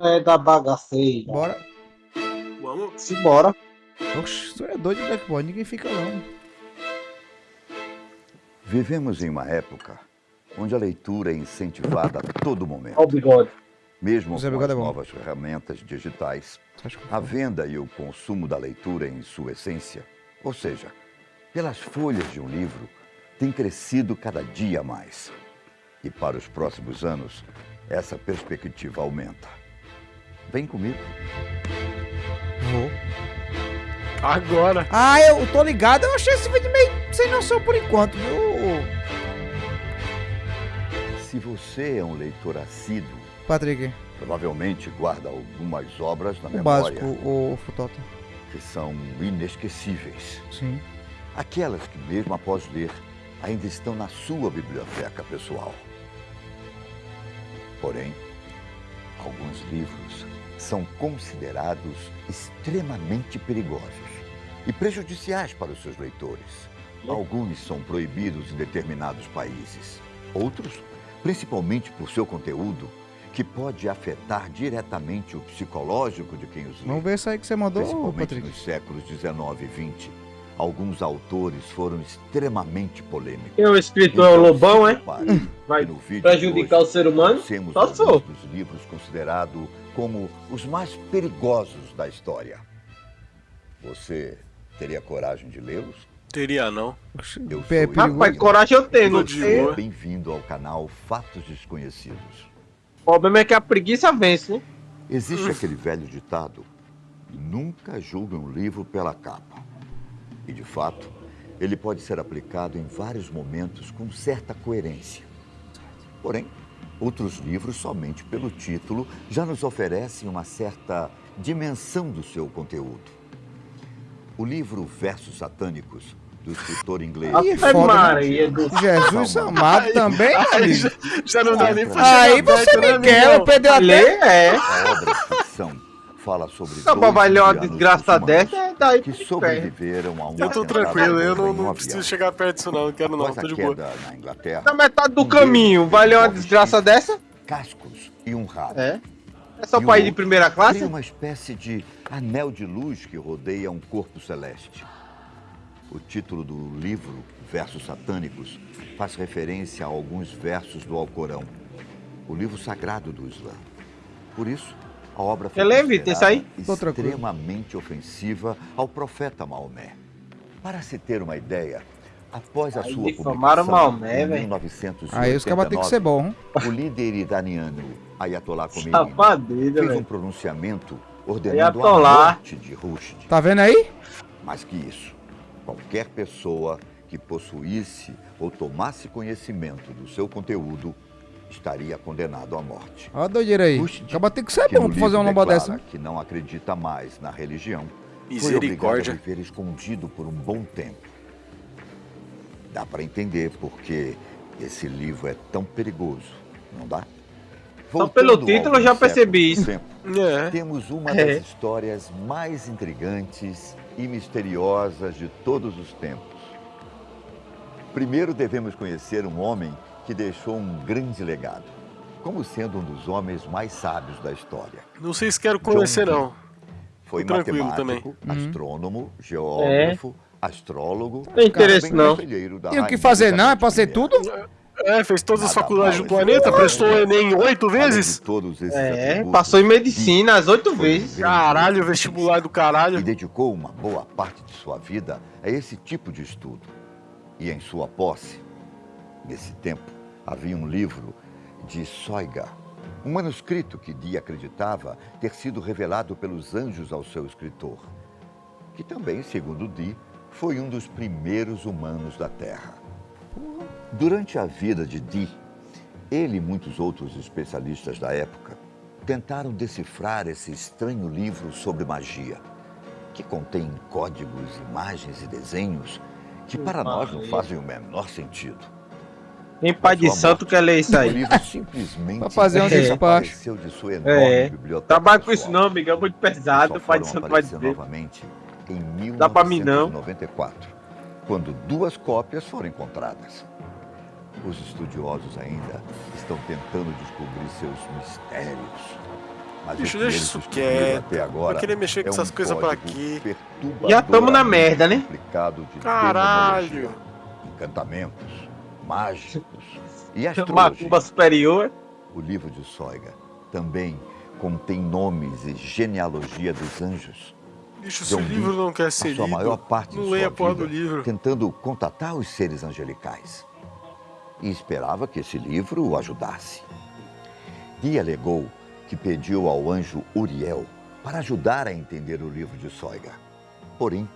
É da bagaceira. Bora. Vamos? Simbora. Oxe, tu é doido de Black Boy, ninguém fica não. Vivemos em uma época onde a leitura é incentivada a todo momento. Olha o bigode. Mesmo com Bigode as é novas ferramentas digitais, a venda e o consumo da leitura em sua essência, ou seja, pelas folhas de um livro, tem crescido cada dia mais. E para os próximos anos, essa perspectiva aumenta. Vem comigo. Vou. Agora. Ah, eu tô ligado. Eu achei esse vídeo meio sem noção por enquanto, viu, Se você é um leitor assíduo, Patrick? provavelmente guarda algumas obras na O memória básico, o Futota. que são inesquecíveis. Sim. Aquelas que, mesmo após ler, ainda estão na sua biblioteca pessoal. Porém, alguns livros são considerados extremamente perigosos e prejudiciais para os seus leitores. Alguns são proibidos em determinados países. Outros, principalmente por seu conteúdo, que pode afetar diretamente o psicológico de quem os lê. Vamos ver isso aí que você mandou, Principalmente Patrick. nos séculos 19 e 20, alguns autores foram extremamente polêmicos. Quem é o escritor é o Lobão, é? Vai que no vídeo prejudicar de o ser humano? Conhecemos Só alguns sou. dos livros considerados como os mais perigosos da história. Você teria coragem de lê-los? Teria não. Eu pé sou. Rapaz, coragem eu tenho, não tenho. Bem-vindo ao canal Fatos Desconhecidos. O problema é que a preguiça vence, né? Existe aquele velho ditado: nunca julgue um livro pela capa. E, de fato, ele pode ser aplicado em vários momentos com certa coerência. Porém, outros livros, somente pelo título, já nos oferecem uma certa dimensão do seu conteúdo. O livro Versos Satânicos, do escritor inglês. Aí é foda, né? Maria do Jesus amado também, Aí já, já não dá nem pra Aí você perto, né, me quer, eu perdeu até. É. A obra de ficção fala sobre uma indianos desgraça dessa, é daí que sobreviveram a um Eu tô tranquilo, eu não, não preciso chegar perto disso não, não quero não, tô a de boa. queda na Inglaterra, Na metade do um caminho, ler uma desgraça chifres, dessa? cascos e um rabo. É. É só ir de primeira classe? uma espécie de anel de luz que rodeia um corpo celeste. O título do livro, Versos Satânicos, faz referência a alguns versos do Alcorão, o livro sagrado do Islã. Por isso, a obra foi tranquilo. extremamente ofensiva ao profeta Maomé. Para se ter uma ideia, após a Aí sua publicação Maomé, em velho. 1989, Aí os cabas têm que ser bom. hein? o líder iraniano Ayatollah Khomeini fez um pronunciamento ordenando a Ayatollah. morte de Rushdie. Tá vendo aí? Mais que isso, qualquer pessoa que possuísse ou tomasse conhecimento do seu conteúdo estaria condenado à morte. Olha a doideira aí. Rushdie, Acaba tem que ser bom pra fazer uma lomba dessa. que não acredita mais na religião, foi obrigado a Misericórdia. viver escondido por um bom tempo. Dá para entender porque esse livro é tão perigoso, não dá? Só pelo título eu já percebi isso. É. temos uma É. das histórias mais intrigantes e misteriosas de todos os tempos. Primeiro devemos conhecer um homem que deixou um grande legado, como sendo um dos homens mais sábios da história. Não sei se quero conhecer John não. Foi matemático, também. Uhum. astrônomo, geógrafo, astrólogo. Tem interesse, não. conselheiro da Tem o que fazer não? É pra ser tudo? É, fez todas as Nada faculdades do planeta, prestou o Enem oito vezes? todos esses É, passou em medicina as oito vezes. Caralho, vestibular do e caralho. dedicou uma boa parte de sua vida a esse tipo de estudo. E em sua posse, nesse tempo, havia um livro de Soiga, um manuscrito que Dee acreditava ter sido revelado pelos anjos ao seu escritor, que também, segundo Dee, foi um dos primeiros humanos da Terra. Durante a vida de Dee, ele e muitos outros especialistas da época tentaram decifrar esse estranho livro sobre magia, que contém códigos, imagens e desenhos que para nós não fazem o menor sentido. Tem pai de santo que ler isso aí. simplesmente Pra fazer um desapareceu de sua enorme É. biblioteca. Trabalho com isso não, amigo. É muito pesado. Pai de santo vai dizer. novamente em Dá pra mim, não. 1994, quando duas cópias foram encontradas. Os estudiosos ainda estão tentando descobrir seus mistérios. Mas Bicho, deixa isso quieto. Até agora Vai querer mexer com é essas um coisas pra quê? Já tamo na merda, né? Caralho. Encantamentos, mágicos e astrologia. Macumba superior. O livro de Soiga também contém nomes e genealogia dos anjos. Bicho, se o livro não quer ser lido, maior parte não leia a porra do livro. tentando contatar os seres angelicais. E esperava que esse livro o ajudasse. Dee alegou que pediu ao anjo Uriel para ajudar a entender o livro de Soiga. Porém,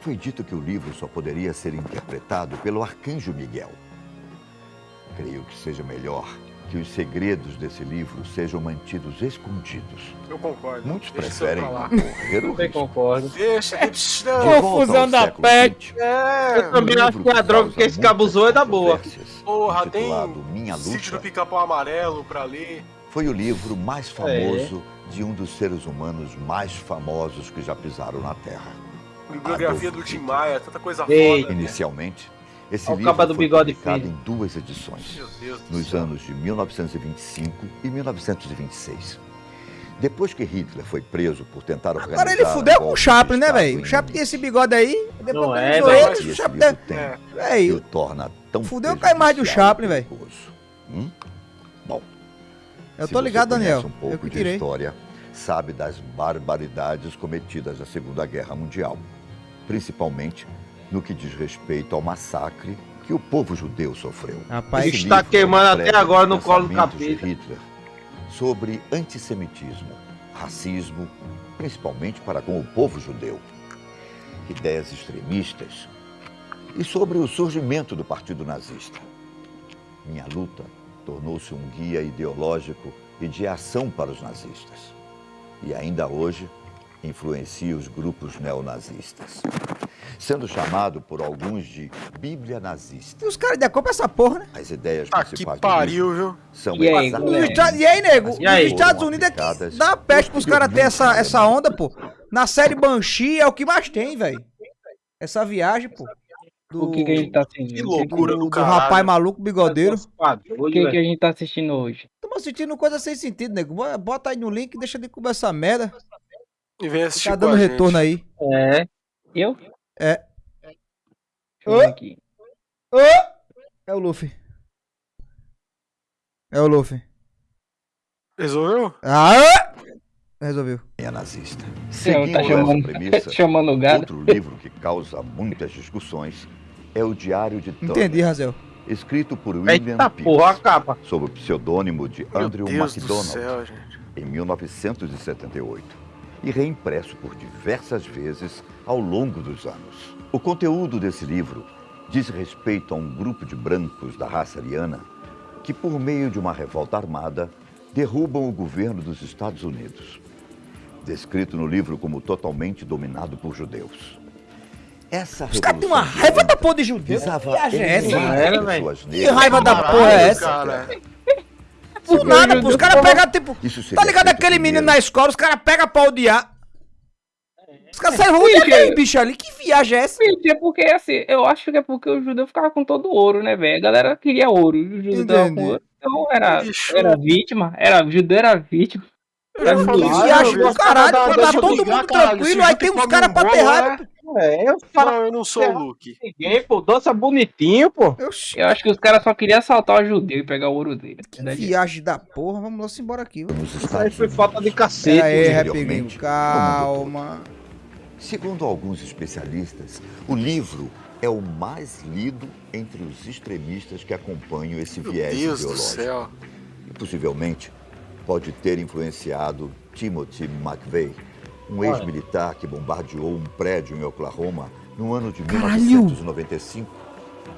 foi dito que o livro só poderia ser interpretado pelo arcanjo Miguel. Creio que seja melhor que os segredos desse livro sejam mantidos escondidos. Eu concordo. Muitos Deixa preferem correr o Também risco. concordo. Deixa. De Confusão da. XX, É, Eu também acho que a droga causa que esse muitas cabuzou é da boa. porra, tem Minha sítio do Luta, pica-pau amarelo pra ler. foi o livro mais É. famoso de um dos seres humanos mais famosos que já pisaram na Terra. Bibliografia do Tim. Maia, tanta coisa Ei. foda. Inicialmente, esse livro foi bigode publicado fino. em duas edições, nos anos de 1925 e 1926. Depois que Hitler foi preso por tentar organizar... Agora ele fudeu com o de Chaplin, né, velho? O Chaplin tem esse bigode aí, depois Não que é, ele que o Chaplin... tem, É. que o torna tão Fudeu com a imagem do Chaplin, velho. Hum? Bom, eu tô ligado, Daniel. um Eu pouco que de tirei. história, sabe das barbaridades cometidas na Segunda Guerra Mundial, principalmente no que diz respeito ao massacre que o povo judeu sofreu. Rapaz, Esse Está queimando até agora no colo do capeta. Hitler sobre antissemitismo, racismo, principalmente para com o povo judeu, ideias extremistas e sobre o surgimento do Partido Nazista. Minha luta tornou-se um guia ideológico e de ação para os nazistas. E ainda hoje influencia os grupos neonazistas, sendo chamado por alguns de Bíblia nazista. os caras decopam essa porra, né? As ideias Tá que principais livro pariu, viu? são E aí, E aí, nego? E aí? Nos Estados Unidos é que dá peste pros caras terem essa, essa onda, pô. Na série Banshee é o que mais tem, velho. Essa viagem, pô. Do, O que, que a gente tá assistindo? Que que, loucura do, do do rapaz maluco bigodeiro. o que, que a gente tá assistindo hoje? Tamo assistindo coisa sem sentido, nego. Bo- Bota aí no link e deixa de comer essa merda. E vem assistir Tá com a dando gente. retorno aí. É. Eu? É. Deixa eu ver aqui. Ô! É o Luffy. É o Luffy. Resolveu? Ah! Resolveu. é nazista. Não, Seguindo tá essa chamando, premissa, chamando o gado. outro livro que causa muitas discussões é o Diário de Turner, Entendi, Razel. escrito por William Eita Pierce, porra, a capa. sob o pseudônimo de Meu Andrew Deus do MacDonald, céu, gente. em 1978, e reimpresso por diversas vezes ao longo dos anos. O conteúdo desse livro diz respeito a um grupo de brancos da raça ariana que, por meio de uma revolta armada, derrubam o governo dos Estados Unidos, descrito no livro como totalmente dominado por judeus. Essa Os caras têm uma raiva da porra de judeu. visava é Que raiva da porra é essa? cara. Por nada, pô. Os caras pegam, tipo. Tá ligado aquele menino na escola, os caras pegam pra odiar. Os caras saem ruim aquele bicho ali. Que viagem é essa? Gente, é porque assim, eu acho que é porque o judeu ficava com todo o ouro, né, velho? A galera queria ouro. O judeu tava com ouro. Então era, era vítima. Era, o judeu era vítima. Eu já Que viagem do caralho, eu tá todo mundo caralho. tranquilo, aí tem uns caras pra bolo, ter raiva. né? É, eu falo Não, eu não sou o Luke. ninguém, pô. Doce é bonitinho, pô. Oxi, Eu acho que os caras só queriam assaltar o judeu e pegar o ouro dele. que Verdade. viagem da porra. Vamos lá, embora aqui. Isso aí foi falta de Pera cacete. aí, Rapiguinho. no mundo Calma. Segundo alguns especialistas, o livro é o mais lido entre os extremistas que acompanham esse Meu viés Deus do ideológico. céu. E possivelmente pode ter influenciado Timothy McVeigh, um ex-militar que bombardeou um prédio em Oklahoma no ano de Caralho! 1995,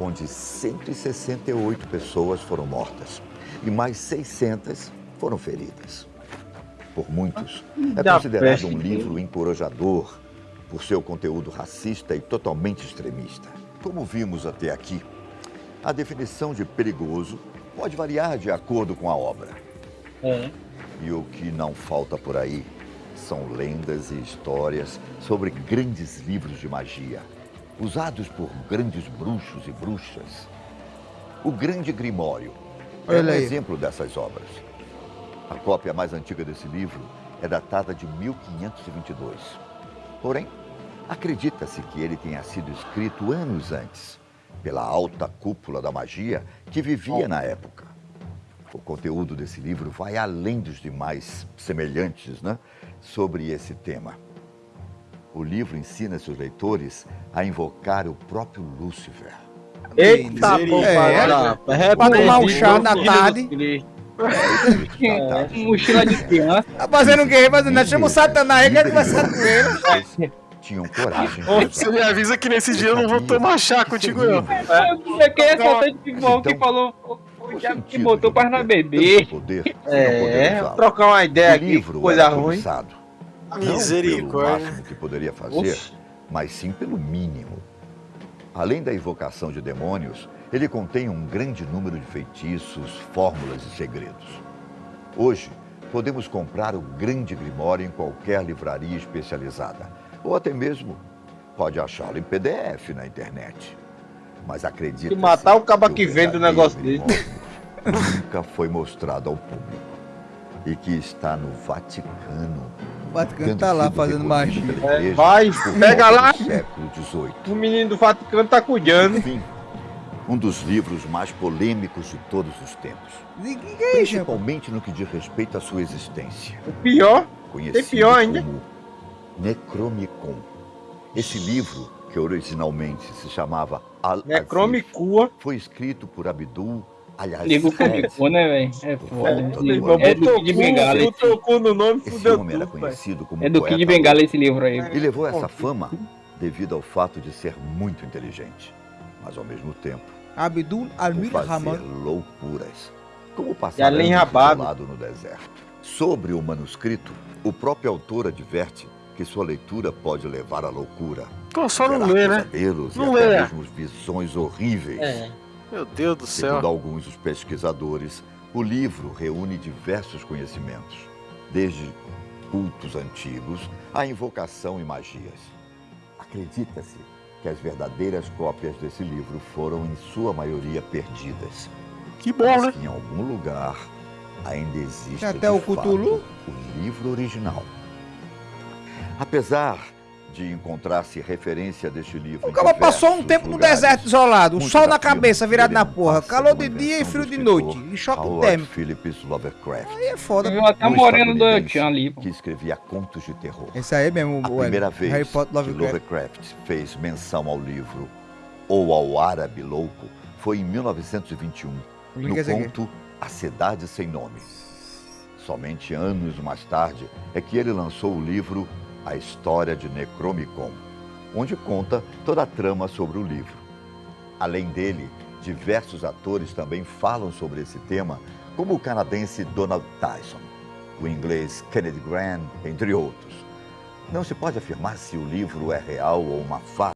onde 168 pessoas foram mortas e mais 600 foram feridas. Por muitos, é Da considerado um livro encorajador por seu conteúdo racista e totalmente extremista. Como vimos até aqui, a definição de perigoso pode variar de acordo com a obra. É. E o que não falta por aí são lendas e histórias sobre grandes livros de magia, usados por grandes bruxos e bruxas. O Grande Grimório é Olha um aí. exemplo dessas obras. A cópia mais antiga desse livro é datada de 1522. Porém, acredita-se que ele tenha sido escrito anos antes, pela alta cúpula da magia que vivia na época. O conteúdo desse livro vai além dos demais semelhantes né, sobre esse tema. O livro ensina seus leitores a invocar o próprio Lúcifer. Eita, pô, É, rapaz. pra tomar um chá da Jesus tarde. Cristo. É, mochila de criança. Tá fazendo o quê? Fazendo nada. Chama o Satanás aí, quer conversar com ele. Tinham coragem. Você me avisa que nesse dia eu não vou tomar chá contigo, não. É que é assaltante de bom que falou. O diabo que botou para nós beber. Poder, É, vou trocar uma ideia aqui, livro coisa era ruim. cobiçado. Não pelo Misericórdia. máximo que poderia fazer, Oxe. mas sim pelo mínimo. Além da invocação de demônios, ele contém um grande número de feitiços, fórmulas e segredos. Hoje, podemos comprar o grande Grimório em qualquer livraria especializada, ou até mesmo pode achá-lo em PDF na internet. Mas acredite. Se matar o caba que vende o negócio dele. Nunca foi mostrado ao público. E que está no Vaticano. O Vaticano tendo tá lá fazendo magia. É, vai, pega lá. do século XVIII. O menino do Vaticano tá cuidando. Enfim, um dos livros mais polêmicos de todos os tempos. Que que é isso? Principalmente no que diz respeito à sua existência. O pior, Conhecido pior ainda. como Necromicon. Esse livro, que originalmente se chamava Al Necromicua. foi escrito por Abdul Liga o Al-Aziz. complicou, né, velho? É foda. Livro É do Kid Bengala. esse- no nome, Esse homem era conhecido como É do Kid Bengala esse livro aí. E levou essa fama devido ao fato de ser muito inteligente, mas ao mesmo tempo Abdul Almir Rahman. loucuras, como passar além anos rabado. isolado no deserto. Sobre o manuscrito, o próprio autor adverte que sua leitura pode levar à loucura, Pô, só não lê, né? Não e até lê. mesmo visões horríveis. É. Meu Deus do Segundo céu. alguns dos pesquisadores, o livro reúne diversos conhecimentos, desde cultos antigos à invocação e magias. Acredita-se que as verdadeiras cópias desse livro foram, em sua maioria, perdidas. Que bom, mas né? que em algum lugar ainda existe Até o Cthulhu? o livro original. Apesar de encontrar-se referência deste livro O cara passou um tempo no lugares, deserto isolado, o sol na cabeça, virado na porra, calor de dia e frio de noite, e choque térmico. Phillips Lovecraft, Aí é foda. Viu até um moreno do Tchan ali, pô. que escrevia contos de terror. Esse aí mesmo, A o primeira vez Harry Potter que Lovecraft. Lovecraft fez menção ao livro ou ao árabe louco foi em 1921, O link é no conto A Cidade Sem Nome. Somente anos mais tarde é que ele lançou o livro A História de Necromicon, onde conta toda a trama sobre o livro. Além dele, diversos atores também falam sobre esse tema, como o canadense Donald Tyson, o inglês Kennedy Graham, entre outros. Não se pode afirmar se o livro é real ou uma farsa.